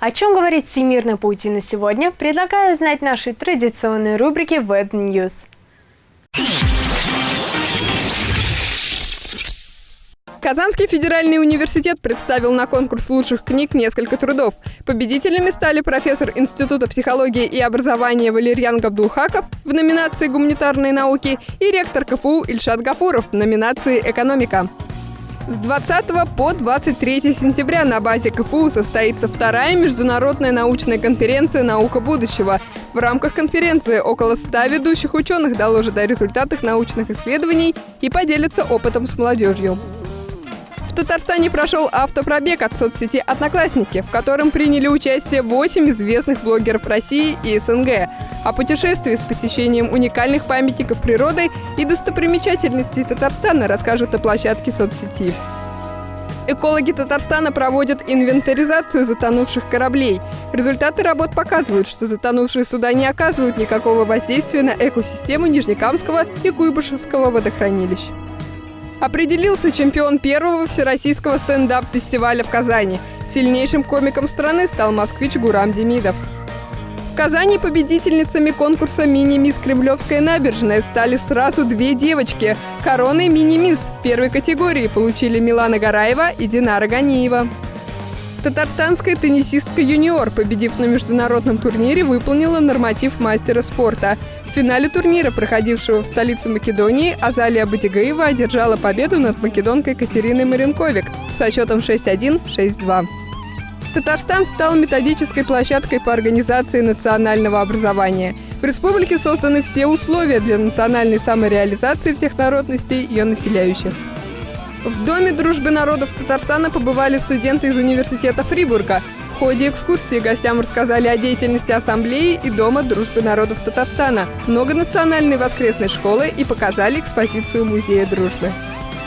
О чем говорит всемирная паутина сегодня, предлагаю узнать нашей традиционной рубрике Web News. Казанский федеральный университет представил на конкурс лучших книг несколько трудов. Победителями стали профессор Института психологии и образования Валерьян Габдулхаков в номинации «Гуманитарные науки» и ректор КФУ Ильшат Гафуров в номинации «Экономика». С 20 по 23 сентября на базе КФУ состоится вторая международная научная конференция «Наука будущего». В рамках конференции около 100 ведущих ученых доложат о результатах научных исследований и поделятся опытом с молодежью. Татарстане прошел автопробег от соцсети «Одноклассники», в котором приняли участие 8 известных блогеров России и СНГ. О путешествии с посещением уникальных памятников природы и достопримечательностей Татарстана расскажут о площадке соцсети. Экологи Татарстана проводят инвентаризацию затонувших кораблей. Результаты работ показывают, что затонувшие суда не оказывают никакого воздействия на экосистему Нижнекамского и Куйбышевского водохранилищ. Определился чемпион первого всероссийского стендап-фестиваля в Казани. Сильнейшим комиком страны стал москвич Гурам Демидов. В Казани победительницами конкурса «Мини-мисс Кремлевская набережная» стали сразу две девочки. Короны «Мини-мисс» в первой категории получили Милана Гараева и Динара Ганиева. Татарстанская теннисистка юниор, победив на международном турнире, выполнила норматив мастера спорта. Финале турнира, проходившего в столице Македонии, Азалия Батигаева одержала победу над македонкой Катериной Маренковик со счетом 6-1, 6-2. Татарстан стал методической площадкой по организации национального образования. В республике созданы все условия для национальной самореализации всех народностей ее населяющих. В Доме дружбы народов Татарстана побывали студенты из университета Фрибурга. В ходе экскурсии гостям рассказали о деятельности Ассамблеи и Дома дружбы народов Татарстана, многонациональной воскресной школы и показали экспозицию Музея дружбы.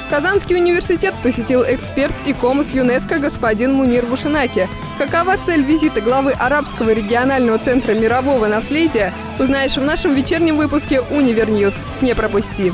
Казанский университет посетил эксперт ИКОМОС ЮНЕСКО господин Мунир Бушинаки. Какова цель визита главы Арабского регионального центра мирового наследия, узнаешь в нашем вечернем выпуске «Univer News». Не пропусти!